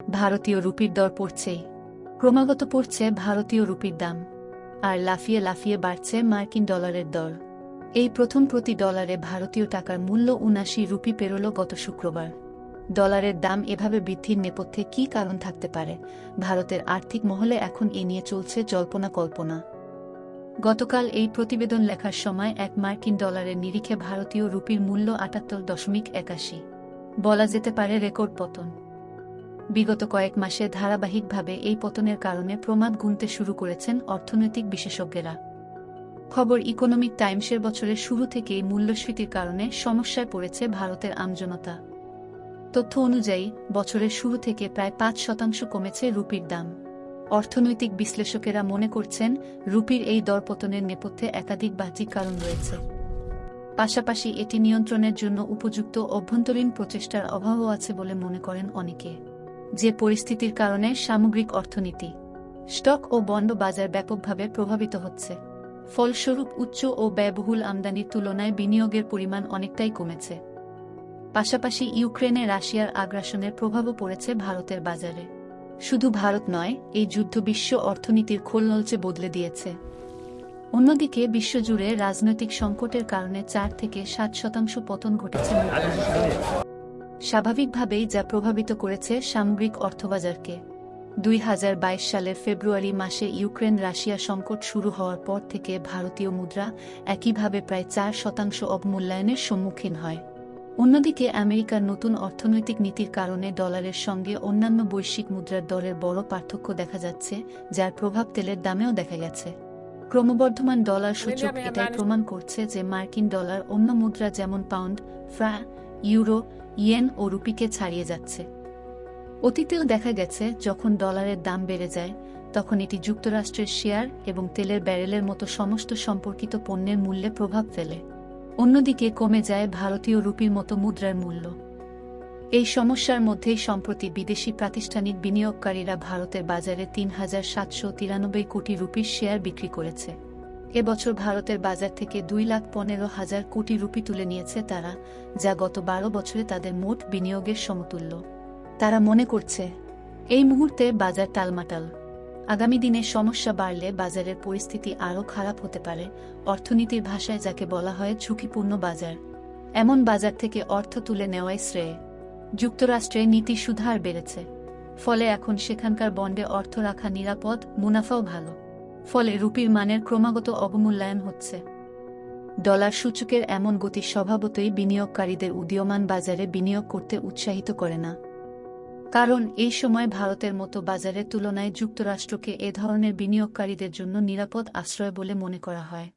ভারতীয় রুপির দর পড়ছেই ক্রমাগত পড়ছে ভারতীয় রুপির দাম। আর লাফিয়ে লাফিয়ে বাড়ছে মার্কিন ডলারের দর। এই প্রথম প্রতি ডলারে ভারতীয় টাকার মূল্য উনাশি রুপি পেরোল গত শুক্রবার। ডলারের দাম এভাবে বৃদ্ধির নেপথ্যে কী কারণ থাকতে পারে? ভারতের আর্থিক মহলে এখন এ নিয়ে চলছে জল্পনা কল্পনা। গতকাল এই প্রতিবেদন লেখার সময় এক মার্কিন ডলারের নিরিখে ভারতীয় রুপির মূল্য আটাত্তর দশমিক একাশি। বলা যেতে পারে রেকর্ড পতন। বিগত কয়েক মাসে ধারাবাহিকভাবে এই পতনের কারণে প্রমাদ গুনতে শুরু করেছেন অর্থনৈতিক বিশেষজ্ঞরা। খবর ইকোনমিক টাইমসের বছরের শুরু থেকেই মূল্যস্ফীতির কারণে সমস্যায় পড়েছে ভারতের আমজনতা। তথ্য অনুযায়ী, বছরের শুরু থেকে প্রায় পাঁচ শতাংশ কমেছে রুপির দাম। অর্থনৈতিক বিশ্লেষকেরা মনে করছেন, রুপির এই দরপতনের নেপথ্যে একাধিক বাহ্যিক কারণ রয়েছে। পাশাপাশি এটি নিয়ন্ত্রণের জন্য উপযুক্ত অভ্যন্তরীণ প্রচেষ্টার অভাবও আছে বলে মনে করেন অনেকে। যে পরিস্থিতির কারণে সামগ্রিক অর্থনীতি, স্টক ও বন্ড বাজার ব্যাপকভাবে প্রভাবিত হচ্ছে। ফলস্বরূপ, উচ্চ ও ব্যয়বহুল আমদানির তুলনায় বিনিয়োগের পরিমাণ অনেকটাই কমেছে। পাশাপাশি ইউক্রেনে রাশিয়ার আগ্রাসনের প্রভাবও পড়েছে ভারতের বাজারে। শুধু ভারত নয়, এই যুদ্ধ বিশ্ব অর্থনীতির খোলনলচে বদলে দিয়েছে। অন্যদিকে, বিশ্বজুড়ে রাজনৈতিক সংকটের কারণে চার থেকে সাত শতাংশ পতন ঘটেছে স্বাভাবিকভাবেই যা প্রভাবিত করেছে সামগ্রিক অর্থবাজারকে। দুই হাজার বাইশ সালের ফেব্রুয়ারি মাসে ইউক্রেন রাশিয়া সংকট শুরু হওয়ার পর থেকে ভারতীয় মুদ্রা একইভাবে প্রায় চার শতাংশ অবমূল্যায়নের সম্মুখীন হয়। অন্যদিকে আমেরিকার নতুন অর্থনৈতিক নীতির কারণে ডলারের সঙ্গে অন্যান্য বৈশ্বিক মুদ্রার দরের বড় পার্থক্য দেখা যাচ্ছে যার প্রভাব তেলের দামেও দেখা গেছে। ক্রমবর্ধমান ডলার সূচক এটাই প্রমাণ করছে যে মার্কিন ডলার অন্য মুদ্রা যেমন পাউন্ড ফ্রা ইউরো, ইয়েন ও রুপিকে ছাড়িয়ে যাচ্ছে। অতীতেও দেখা গেছে, যখন ডলারের দাম বেড়ে যায়, তখন এটি যুক্তরাষ্ট্রের শেয়ার এবং তেলের ব্যারেলের মতো সমস্ত সম্পর্কিত পণ্যের মূল্যে প্রভাব ফেলে। অন্যদিকে কমে যায় ভারতীয় রুপির মতো মুদ্রার মূল্য। এই সমস্যার মধ্যেই সম্প্রতি বিদেশি প্রাতিষ্ঠানিক বিনিয়োগকারীরা ভারতের বাজারে তিন হাজার সাতশো তিরানব্বই কোটি রুপির শেয়ার বিক্রি করেছে। এবছর ভারতের বাজার থেকে দুই লাখ পনেরো হাজার কোটি রুপি তুলে নিয়েছে তারা, যা গত বারো বছরে তাদের মোট বিনিয়োগের সমতুল্য। তারা মনে করছে, এই মুহূর্তে বাজার টালমাটাল। আগামী দিনে সমস্যা বাড়লে বাজারের পরিস্থিতি আরও খারাপ হতে পারে, অর্থনীতির ভাষায় যাকে বলা হয় ঝুঁকিপূর্ণ বাজার। এমন বাজার থেকে অর্থ তুলে নেওয়াই শ্রেয়। যুক্তরাষ্ট্রে নীতি সুধার বেড়েছে, ফলে এখন সেখানকার বন্ডে অর্থ রাখা নিরাপদ, মুনাফাও ভালো। ফলে রুপির মানের ক্রমাগত অবমূল্যায়ন হচ্ছে। ডলার সূচকের এমন গতি স্বভাবতই বিনিয়োগকারীদের উদীয়মান বাজারে বিনিয়োগ করতে উৎসাহিত করে না। কারণ এই সময় ভারতের মতো বাজারের তুলনায় যুক্তরাষ্ট্রকে এ ধরনের বিনিয়োগকারীদের জন্য নিরাপদ আশ্রয় বলে মনে করা হয়।